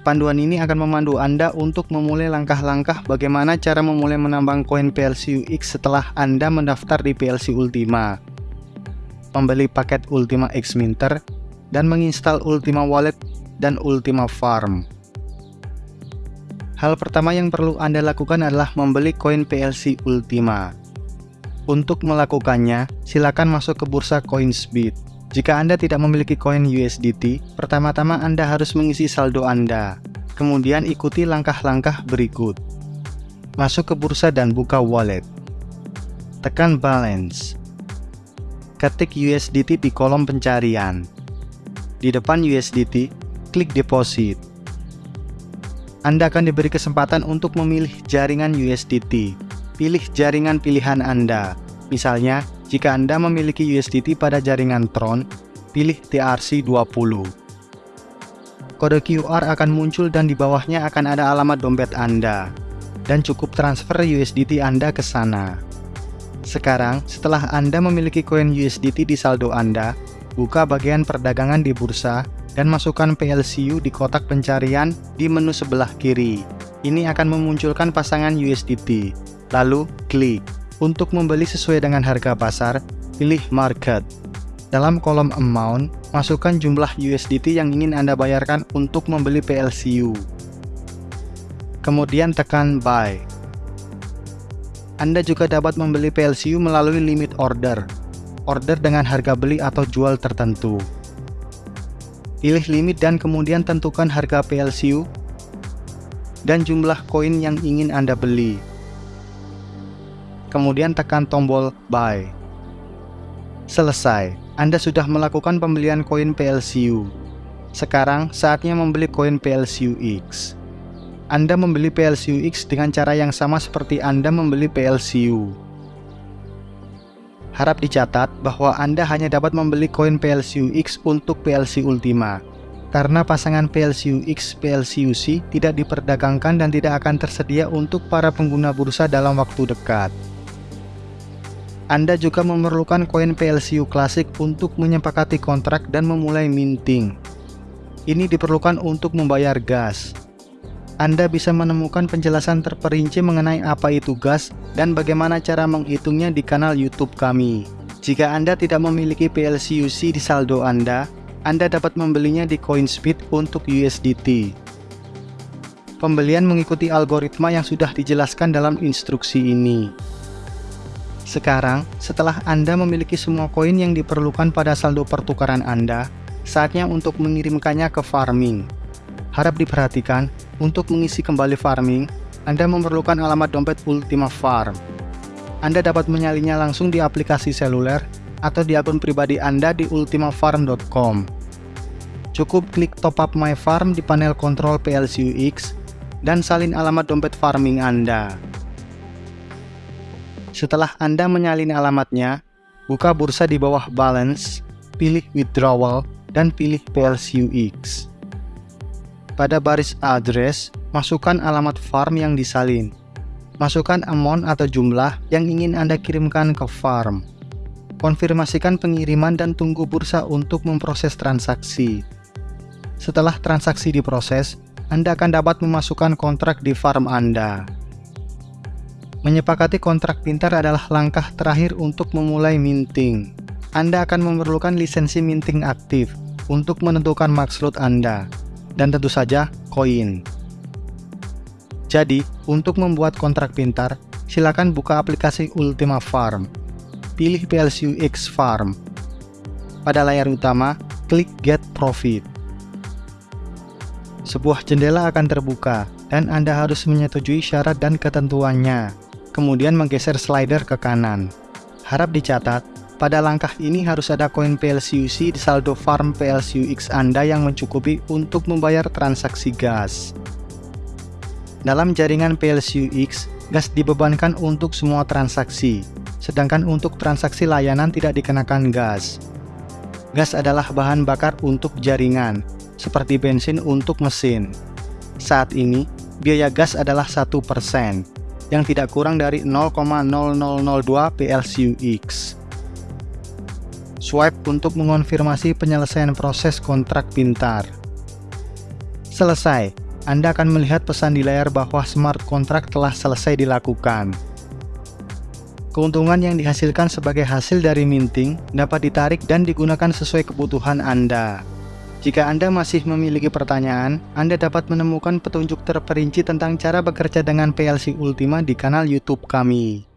Panduan ini akan memandu Anda untuk memulai langkah-langkah bagaimana cara memulai menambang koin PLCU X setelah Anda mendaftar di PLC Ultima, membeli paket Ultima X Minter, dan menginstal Ultima Wallet dan Ultima Farm. Hal pertama yang perlu Anda lakukan adalah membeli koin PLC Ultima. Untuk melakukannya, silakan masuk ke bursa CoinsBit. Jika Anda tidak memiliki koin USDT, pertama-tama Anda harus mengisi saldo Anda. Kemudian ikuti langkah-langkah berikut. Masuk ke bursa dan buka wallet. Tekan balance. Ketik USDT di kolom pencarian. Di depan USDT, klik deposit. Anda akan diberi kesempatan untuk memilih jaringan USDT. Pilih jaringan pilihan Anda. Misalnya, jika Anda memiliki USDT pada jaringan Tron, pilih TRC20. Kode QR akan muncul dan di bawahnya akan ada alamat dompet Anda. Dan cukup transfer USDT Anda ke sana. Sekarang, setelah Anda memiliki koin USDT di saldo Anda, buka bagian perdagangan di bursa dan masukkan PLCU di kotak pencarian di menu sebelah kiri. Ini akan memunculkan pasangan USDT. Lalu, klik. Untuk membeli sesuai dengan harga pasar, pilih Market. Dalam kolom Amount, masukkan jumlah USDT yang ingin Anda bayarkan untuk membeli PLCU. Kemudian tekan Buy. Anda juga dapat membeli PLCU melalui limit order, order dengan harga beli atau jual tertentu. Pilih limit dan kemudian tentukan harga PLCU dan jumlah koin yang ingin Anda beli kemudian tekan tombol Buy. Selesai, Anda sudah melakukan pembelian koin PLCU. Sekarang saatnya membeli koin PLCU X. Anda membeli PLCU X dengan cara yang sama seperti Anda membeli PLCU. Harap dicatat bahwa Anda hanya dapat membeli koin PLCU X untuk PLC Ultima, karena pasangan PLCU X PLCU C tidak diperdagangkan dan tidak akan tersedia untuk para pengguna bursa dalam waktu dekat. Anda juga memerlukan koin PLCU klasik untuk menyepakati kontrak dan memulai minting. Ini diperlukan untuk membayar gas. Anda bisa menemukan penjelasan terperinci mengenai apa itu gas dan bagaimana cara menghitungnya di kanal YouTube kami. Jika Anda tidak memiliki PLCUC di saldo Anda, Anda dapat membelinya di CoinSpeed untuk USDT. Pembelian mengikuti algoritma yang sudah dijelaskan dalam instruksi ini. Sekarang, setelah Anda memiliki semua koin yang diperlukan pada saldo pertukaran Anda, saatnya untuk mengirimkannya ke farming. Harap diperhatikan, untuk mengisi kembali farming, Anda memerlukan alamat dompet Ultima Farm. Anda dapat menyalinya langsung di aplikasi seluler atau di akun pribadi Anda di ultimafarm.com. Cukup klik Top Up My Farm di panel kontrol PLCUX dan salin alamat dompet farming Anda. Setelah Anda menyalin alamatnya, buka bursa di bawah Balance, pilih Withdrawal, dan pilih PLCUX. Pada baris address, masukkan alamat farm yang disalin. Masukkan amount atau jumlah yang ingin Anda kirimkan ke farm. Konfirmasikan pengiriman dan tunggu bursa untuk memproses transaksi. Setelah transaksi diproses, Anda akan dapat memasukkan kontrak di farm Anda. Menyepakati kontrak pintar adalah langkah terakhir untuk memulai minting. Anda akan memerlukan lisensi minting aktif untuk menentukan max load Anda, dan tentu saja koin. Jadi, untuk membuat kontrak pintar, silakan buka aplikasi Ultima Farm. Pilih PLCU X Farm. Pada layar utama, klik Get Profit. Sebuah jendela akan terbuka, dan Anda harus menyetujui syarat dan ketentuannya kemudian menggeser slider ke kanan. Harap dicatat, pada langkah ini harus ada koin PLCUC di saldo farm PLCUX Anda yang mencukupi untuk membayar transaksi gas. Dalam jaringan PLCUX, gas dibebankan untuk semua transaksi, sedangkan untuk transaksi layanan tidak dikenakan gas. Gas adalah bahan bakar untuk jaringan, seperti bensin untuk mesin. Saat ini, biaya gas adalah 1%, yang tidak kurang dari 0,0002 PLCUX. Swipe untuk mengonfirmasi penyelesaian proses kontrak pintar. Selesai, Anda akan melihat pesan di layar bahwa smart contract telah selesai dilakukan. Keuntungan yang dihasilkan sebagai hasil dari minting dapat ditarik dan digunakan sesuai kebutuhan Anda. Jika Anda masih memiliki pertanyaan, Anda dapat menemukan petunjuk terperinci tentang cara bekerja dengan PLC Ultima di kanal YouTube kami.